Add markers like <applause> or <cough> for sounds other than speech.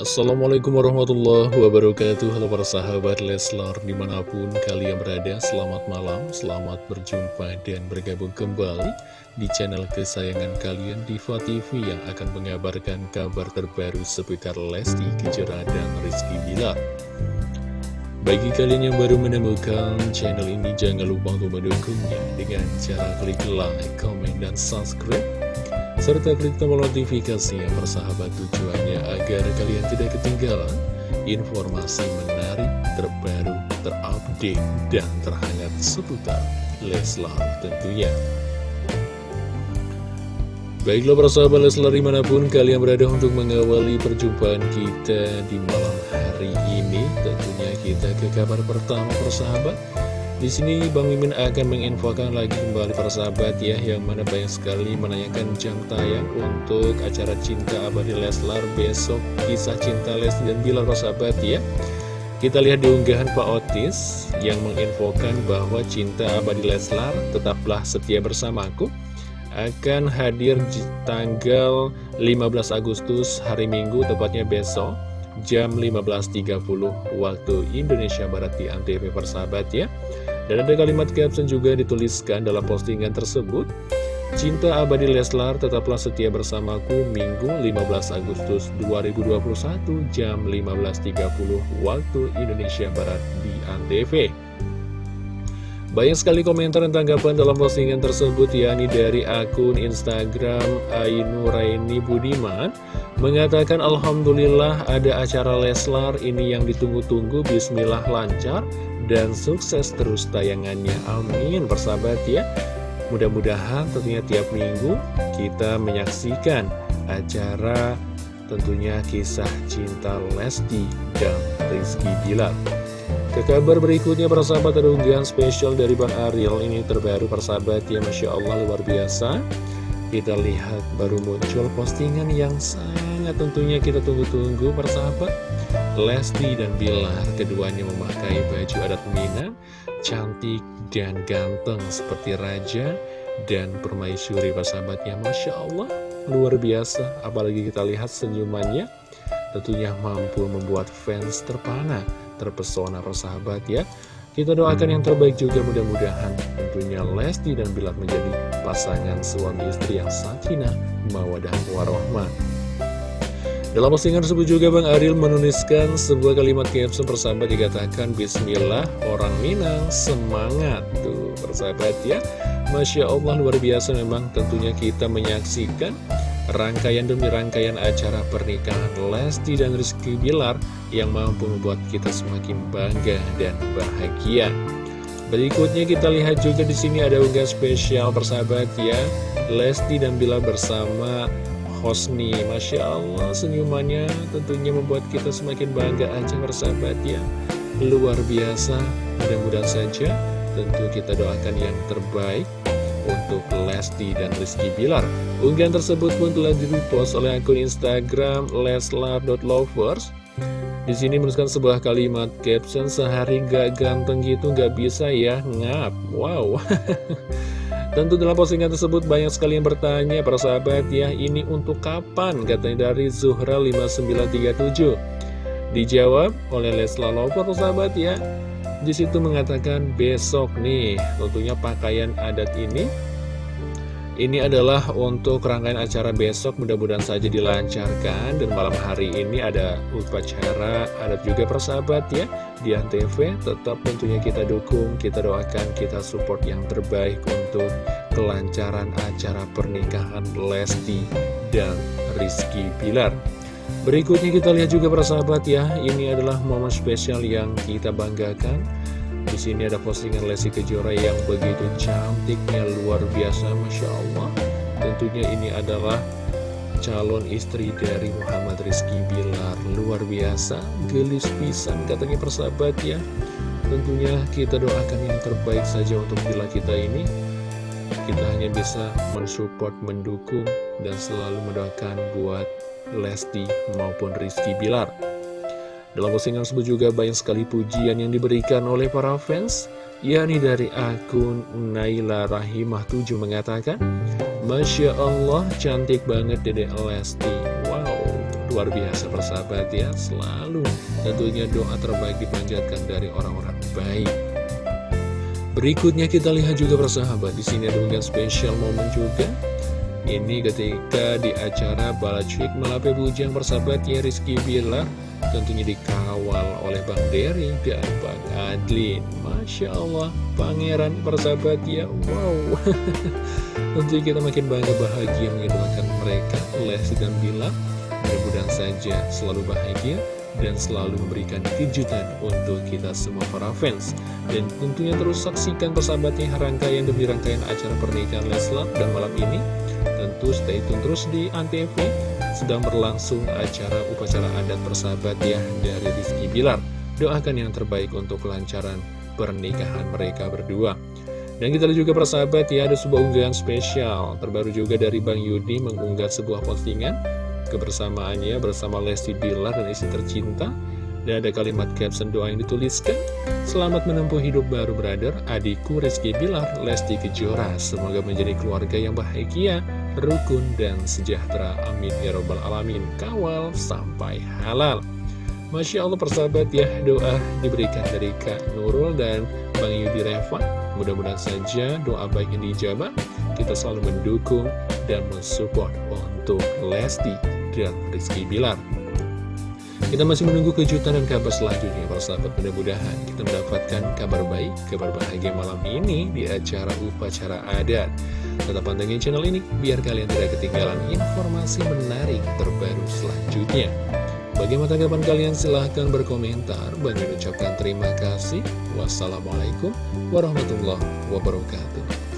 Assalamualaikum warahmatullahi wabarakatuh. Halo para sahabat Leslar di mana pun kalian berada Selamat malam, selamat berjumpa dan bergabung kembali Di channel kesayangan kalian Diva TV Yang akan mengabarkan kabar terbaru seputar Lesti Kejora dan Rizky Bilar. Bagi kalian yang baru menemukan channel ini Jangan lupa untuk mendukungnya Dengan cara klik like, comment, dan subscribe serta klik tombol notifikasi yang bersahabat tujuannya agar kalian tidak ketinggalan informasi menarik, terbaru, terupdate, dan terhangat seputar Leslar tentunya. Baiklah persahabat Leslar di mana pun kalian berada untuk mengawali perjumpaan kita di malam hari ini Tentunya kita ke kabar pertama persahabat di sini Bang Mimin akan menginfokan lagi kembali para sahabat ya Yang mana banyak sekali menanyakan jam tayang untuk acara Cinta Abadi Leslar besok Kisah Cinta Les dan Bilar para sahabat ya. Kita lihat di unggahan Pak Otis yang menginfokan bahwa Cinta Abadi Leslar tetaplah setia bersamaku akan hadir di tanggal 15 Agustus hari Minggu tepatnya besok jam 15.30 waktu Indonesia Barat di Antv persahabat ya dan ada kalimat caption juga dituliskan dalam postingan tersebut. Cinta abadi Leslar tetaplah setia bersamaku Minggu 15 Agustus 2021 jam 15.30 waktu Indonesia Barat di Antv. Banyak sekali komentar dan tanggapan dalam postingan tersebut yakni dari akun Instagram Ainu Raini Budiman. Mengatakan Alhamdulillah ada acara Leslar ini yang ditunggu-tunggu. Bismillah lancar dan sukses terus tayangannya. Amin persahabat ya. Mudah-mudahan tentunya tiap minggu kita menyaksikan acara tentunya kisah cinta Lesti dan Rizky Bilar. Ke kabar berikutnya persahabat ada unggahan spesial dari Bang Ariel. Ini terbaru persahabat ya Masya Allah luar biasa. Kita lihat baru muncul postingan yang sangat tentunya kita tunggu-tunggu persahabat Lesti dan Bilar keduanya memakai baju adat Minang Cantik dan ganteng seperti raja dan permaisuri persahabatnya Masya Allah luar biasa. Apalagi kita lihat senyumannya Tentunya mampu membuat fans terpana terpesona persahabat ya. Kita doakan yang terbaik juga mudah-mudahan tentunya Lesti dan Bilar menjadi pasangan suami istri yang sakinah, mawadah, warohmah. Dalam postingan tersebut juga Bang Aril menuliskan sebuah kalimat caption persahabat dikatakan Bismillah orang Minang semangat. Tuh persahabat ya. Masya Allah luar biasa memang tentunya kita menyaksikan rangkaian demi rangkaian acara pernikahan Lesti dan Rizky Bilar yang mampu membuat kita semakin bangga dan bahagia. Berikutnya kita lihat juga di sini ada unggah spesial persahabat ya. Lesti dan Bilar bersama Hosni Masya Allah senyumannya tentunya membuat kita semakin bangga aja persahabat ya Luar biasa mudah-mudahan saja tentu kita doakan yang terbaik untuk Lesti dan Rizky Bilar. Unggahan tersebut pun telah direpost oleh akun Instagram leslar.lovers. Di sini menuliskan sebuah kalimat caption sehari gak ganteng gitu gak bisa ya ngap. Wow. <laughs> Tentu dalam postingan tersebut banyak sekali yang bertanya para sahabat ya ini untuk kapan? Katanya dari Zuhra 5937 Dijawab oleh Leslar Lover sahabat ya di situ mengatakan besok nih tentunya pakaian adat ini ini adalah untuk rangkaian acara besok mudah-mudahan saja dilancarkan. Dan malam hari ini ada upacara adat juga persahabat ya di Antv. Tetap tentunya kita dukung kita doakan kita support yang terbaik untuk kelancaran acara pernikahan Lesti dan Rizky Pilar Berikutnya kita lihat juga para sahabat ya, ini adalah momen spesial yang kita banggakan. Di sini ada postingan Lesti Kejora yang begitu cantiknya luar biasa, masya Allah. Tentunya ini adalah calon istri dari Muhammad Rizky Bilar luar biasa, gelis pisan katanya persahabat ya. Tentunya kita doakan yang terbaik saja untuk bila kita ini. Kita hanya bisa mensupport, mendukung, dan selalu mendoakan buat Lesti maupun Rizky Bilar. Dalam postingan tersebut juga banyak sekali pujian yang diberikan oleh para fans, yakni dari akun Naila Rahimah 7 mengatakan, Masya Allah, cantik banget Dedek Lesti. Wow, luar biasa persahabat ya Selalu tentunya doa terbaik dipanjatkan dari orang-orang baik. Berikutnya kita lihat juga persahabat di sini ada unggahan spesial momen juga. Ini ketika di acara Balacik Malape Bujang persahabat ya Rizky Bilar tentunya dikawal oleh Bang Dery dan Bang Adlin. Masya Allah pangeran persahabat ya wow. <laughs> Tentunya kita makin bangga bahagia mengidolakan mereka Lesti dan Bilar mudah-mudahan saja selalu bahagia dan selalu memberikan kejutan untuk kita semua para fans. Dan tentunya terus saksikan persahabatnya rangkaian demi rangkaian acara pernikahan Leslar dan malam ini. Tentu stay tune terus di Antv sedang berlangsung acara upacara adat persahabat ya dari Rizky Bilar. Doakan yang terbaik untuk kelancaran pernikahan mereka berdua. Dan kita lihat juga persahabat ya ada sebuah unggahan spesial terbaru juga dari Bang Yudi mengunggah sebuah postingan kebersamaannya bersama Lesti Bilar dan istri tercinta. Dan ada kalimat caption doa yang dituliskan Selamat menempuh hidup baru brother Adikku Rizky Bilar Lesti Kejora Semoga menjadi keluarga yang bahagia rukun dan sejahtera. Amin ya robbal alamin. Kawal sampai halal. Masya Allah persahabat ya, doa diberikan dari Kak Nurul dan Bang Yudi Reva. Mudah-mudahan saja doa baik ini dijabah. Kita selalu mendukung dan mensupport untuk Lesti dan Rizky Bilar. Kita masih menunggu kejutan dan kabar selanjutnya para sahabat mudah-mudahan kita mendapatkan kabar baik, kabar bahagia malam ini di acara upacara adat. Tetap pantengin channel ini biar kalian tidak ketinggalan informasi menarik terbaru selanjutnya. Bagaimana tanggapan kalian? Silahkan berkomentar. Bagi ucapkan terima kasih. Wassalamualaikum warahmatullahi wabarakatuh.